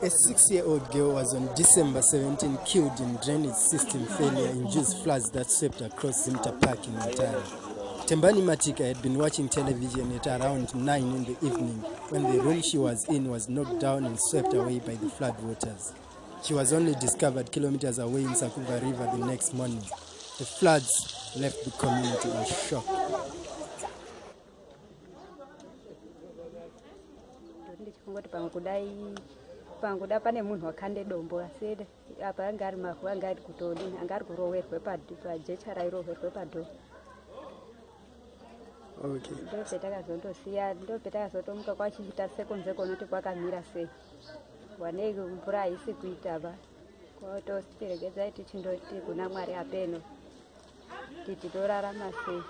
A six-year-old girl was on December 17 killed in drainage system failure induced floods that swept across Zimta Park in Ontario. Tembani Matika had been watching television at around 9 in the evening when the room she was in was knocked down and swept away by the flood waters. She was only discovered kilometers away in Sakuva River the next morning. The floods left the community in shock. ndichikungoti pamwe kuda pane munhu wakande dombo asi apa anga ari mavhu anga ari kutodini anga ari kurowerwe pajecha rairoverwe padho Okay. ndopetakazondosiya ndopetakazotomuka kwachiita sekunze kunoti kwakamira sei. Wanei mvura haisi kuita ba. Kwautositiregedzai tichindoti kuna mwari apeno. Titi torarama sei